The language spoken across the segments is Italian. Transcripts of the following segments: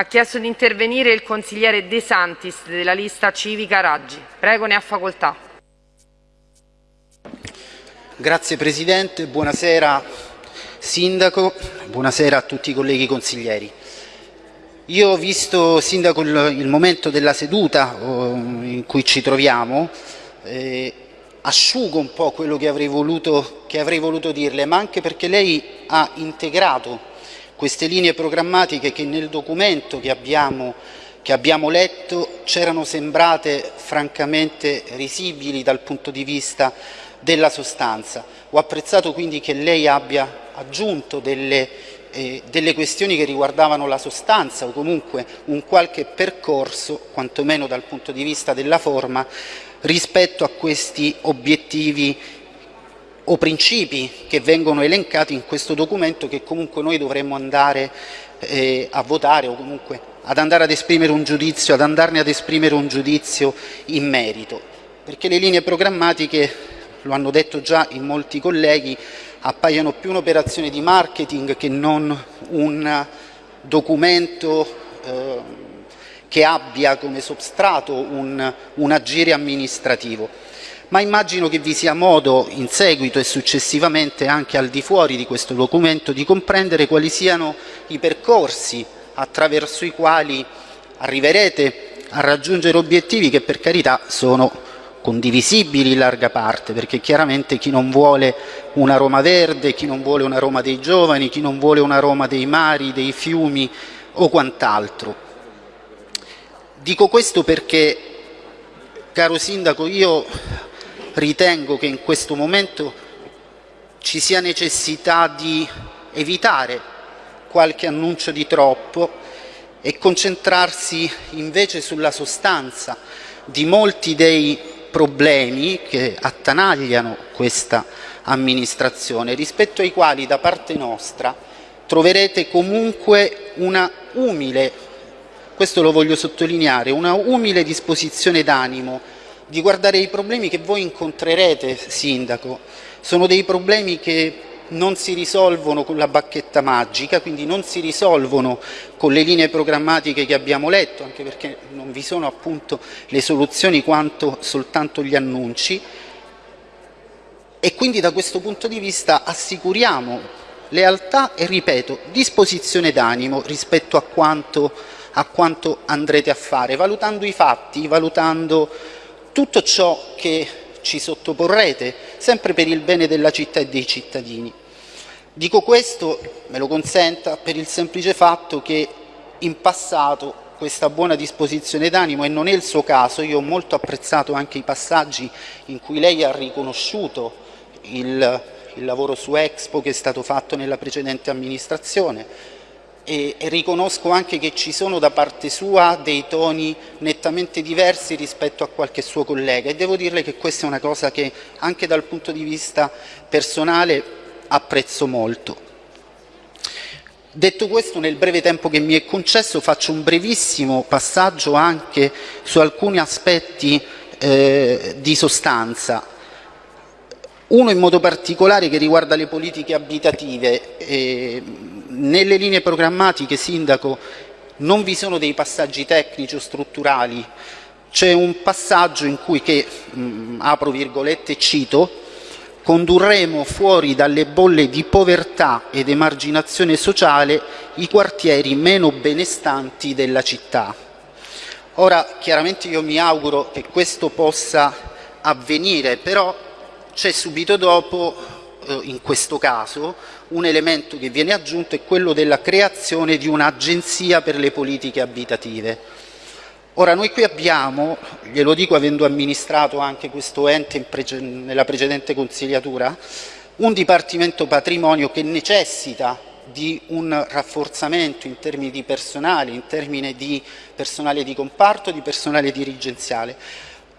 Ha chiesto di intervenire il consigliere De Santis della lista civica Raggi. Prego, ne ha facoltà. Grazie Presidente, buonasera Sindaco, buonasera a tutti i colleghi consiglieri. Io ho visto, Sindaco, il, momento della seduta oh, in cui ci troviamo, eh, asciugo un po' quello che avrei, voluto, che avrei voluto dirle, ma anche perché lei ha integrato queste linee programmatiche che nel documento che abbiamo, che abbiamo letto c'erano sembrate francamente risibili dal punto di vista della sostanza. Ho apprezzato quindi che lei abbia aggiunto delle, eh, delle questioni che riguardavano la sostanza o comunque un qualche percorso, quantomeno dal punto di vista della forma, rispetto a questi obiettivi o principi che vengono elencati in questo documento che comunque noi dovremmo andare eh, a votare o comunque ad andare ad esprimere un giudizio, ad andarne ad esprimere un giudizio in merito. Perché le linee programmatiche, lo hanno detto già in molti colleghi, appaiono più un'operazione di marketing che non un documento eh, che abbia come substrato un, un agire amministrativo ma immagino che vi sia modo in seguito e successivamente anche al di fuori di questo documento di comprendere quali siano i percorsi attraverso i quali arriverete a raggiungere obiettivi che per carità sono condivisibili in larga parte, perché chiaramente chi non vuole una Roma verde, chi non vuole una Roma dei giovani, chi non vuole una Roma dei mari, dei fiumi o quant'altro. Dico questo perché, caro Sindaco, io ritengo che in questo momento ci sia necessità di evitare qualche annuncio di troppo e concentrarsi invece sulla sostanza di molti dei problemi che attanagliano questa amministrazione, rispetto ai quali da parte nostra troverete comunque una umile, questo lo voglio sottolineare, una umile disposizione d'animo di guardare i problemi che voi incontrerete, Sindaco. Sono dei problemi che non si risolvono con la bacchetta magica, quindi non si risolvono con le linee programmatiche che abbiamo letto, anche perché non vi sono appunto le soluzioni quanto soltanto gli annunci. E quindi da questo punto di vista assicuriamo lealtà e, ripeto, disposizione d'animo rispetto a quanto, a quanto andrete a fare, valutando i fatti, valutando tutto ciò che ci sottoporrete, sempre per il bene della città e dei cittadini. Dico questo, me lo consenta, per il semplice fatto che in passato questa buona disposizione d'animo, e non è il suo caso, io ho molto apprezzato anche i passaggi in cui lei ha riconosciuto il, il lavoro su Expo che è stato fatto nella precedente amministrazione, e, e riconosco anche che ci sono da parte sua dei toni nettamente diversi rispetto a qualche suo collega e devo dirle che questa è una cosa che anche dal punto di vista personale apprezzo molto. Detto questo, nel breve tempo che mi è concesso faccio un brevissimo passaggio anche su alcuni aspetti eh, di sostanza. Uno in modo particolare che riguarda le politiche abitative. Eh, nelle linee programmatiche, Sindaco, non vi sono dei passaggi tecnici o strutturali, c'è un passaggio in cui che, mh, mm, apro virgolette, cito, condurremo fuori dalle bolle di povertà ed emarginazione sociale i quartieri meno benestanti della città. Ora, chiaramente io mi auguro che questo possa avvenire, però c'è subito dopo, in questo caso, un elemento che viene aggiunto è quello della creazione di un'agenzia per le politiche abitative. Ora noi qui abbiamo, glielo dico avendo amministrato anche questo ente nella precedente consigliatura, un Dipartimento Patrimonio che necessita di un rafforzamento in termini di personale, in termini di personale di comparto, di personale dirigenziale.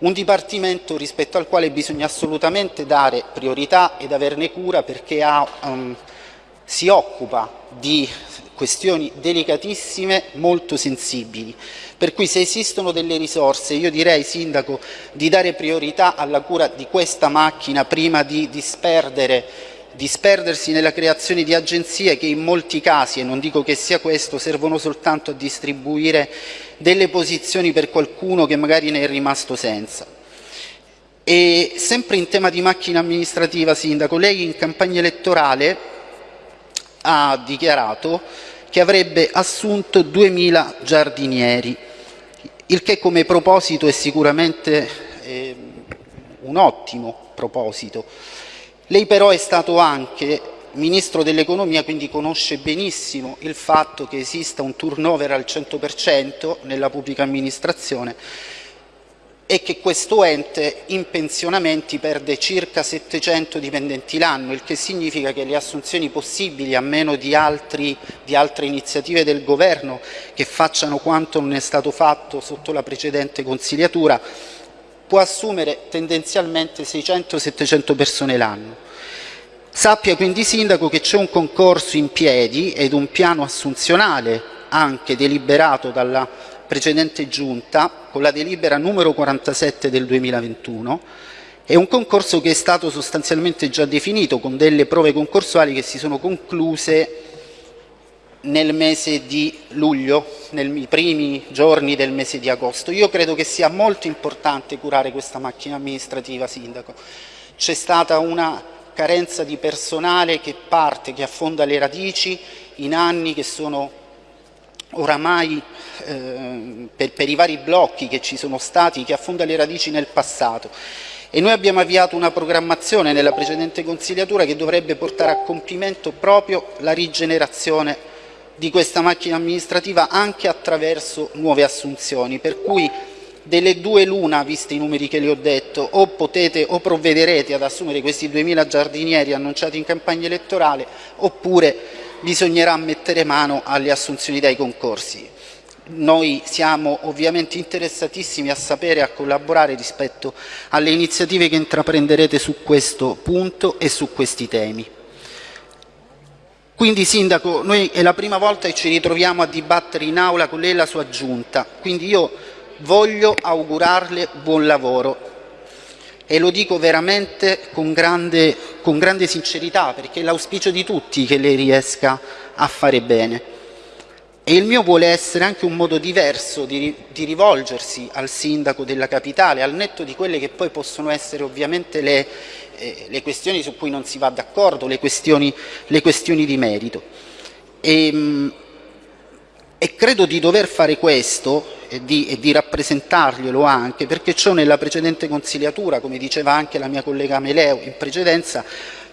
Un Dipartimento rispetto al quale bisogna assolutamente dare priorità ed averne cura perché ha um, si occupa di questioni delicatissime, molto sensibili. Per cui se esistono delle risorse, io direi, Sindaco, di dare priorità alla cura di questa macchina prima di disperdere disperdersi nella creazione di agenzie che in molti casi, e non dico che sia questo, servono soltanto a distribuire delle posizioni per qualcuno che magari ne è rimasto senza. E sempre in tema di macchina amministrativa, Sindaco, lei in campagna elettorale ha dichiarato che avrebbe assunto 2.000 giardinieri, il che come proposito è sicuramente eh, un ottimo proposito. Lei però è stato anche Ministro dell'Economia, quindi conosce benissimo il fatto che esista un turnover al 100% nella pubblica amministrazione e che questo ente in pensionamenti perde circa 700 dipendenti l'anno, il che significa che le assunzioni possibili, a meno di, altri, di altre iniziative del Governo che facciano quanto non è stato fatto sotto la precedente consigliatura, può assumere tendenzialmente 600-700 persone l'anno. Sappia quindi, Sindaco, che c'è un concorso in piedi ed un piano assunzionale anche deliberato dalla precedente Giunta con la delibera numero 47 del 2021 è un concorso che è stato sostanzialmente già definito con delle prove concorsuali che si sono concluse nel mese di luglio, nei primi giorni del mese di agosto. Io credo che sia molto importante curare questa macchina amministrativa, Sindaco. C'è stata una carenza di personale che parte, che affonda le radici in anni che sono oramai eh, per, per i vari blocchi che ci sono stati, che affonda le radici nel passato. E noi abbiamo avviato una programmazione nella precedente consigliatura che dovrebbe portare a compimento proprio la rigenerazione di questa macchina amministrativa anche attraverso nuove assunzioni, per cui delle due l'una, visti i numeri che le ho detto, o potete o provvederete ad assumere questi 2.000 giardinieri annunciati in campagna elettorale, oppure bisognerà mettere mano alle assunzioni dai concorsi. Noi siamo ovviamente interessatissimi a sapere e a collaborare rispetto alle iniziative che intraprenderete su questo punto e su questi temi. Quindi Sindaco, noi è la prima volta che ci ritroviamo a dibattere in aula con lei e la sua giunta, quindi io voglio augurarle buon lavoro e lo dico veramente con grande, con grande sincerità perché è l'auspicio di tutti che lei riesca a fare bene. E il mio vuole essere anche un modo diverso di, di, rivolgersi al sindaco della capitale, al netto di quelle che poi possono essere ovviamente le, eh, le questioni su cui non si va d'accordo, le le questioni di merito. E, ehm, e credo di dover fare questo e di, e di rappresentarglielo anche perché ciò nella precedente consigliatura, come diceva anche la mia collega Meleo in precedenza,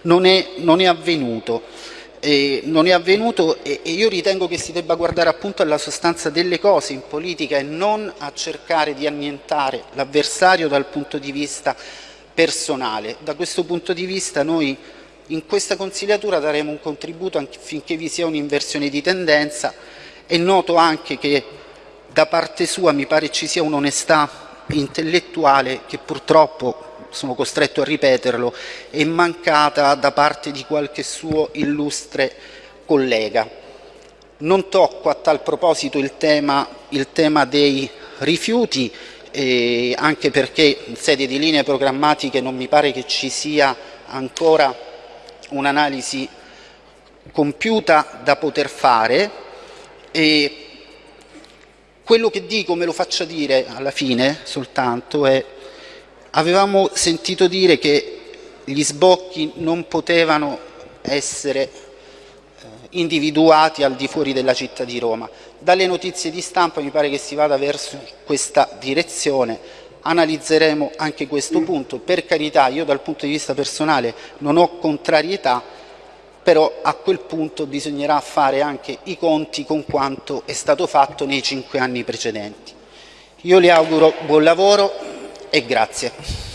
non è, non è avvenuto. E non è avvenuto e, e io ritengo che si debba guardare appunto alla sostanza delle cose in politica e non a cercare di annientare l'avversario dal punto di vista personale. Da questo punto di vista noi in questa consigliatura daremo un contributo affinché vi sia un'inversione di tendenza è noto anche che da parte sua mi pare ci sia un'onestà intellettuale che purtroppo, sono costretto a ripeterlo, è mancata da parte di qualche suo illustre collega. Non tocco a tal proposito il tema, il tema dei rifiuti, eh, anche perché in sede di linee programmatiche non mi pare che ci sia ancora un'analisi compiuta da poter fare, e quello che dico, me lo faccia dire alla fine soltanto, è avevamo sentito dire che gli sbocchi non potevano essere eh, individuati al di fuori della città di Roma. Dalle notizie di stampa mi pare che si vada verso questa direzione, analizzeremo anche questo punto. Per carità, io dal punto di vista personale non ho contrarietà, però a quel punto bisognerà fare anche i conti con quanto è stato fatto nei cinque anni precedenti. Io le auguro buon lavoro e grazie.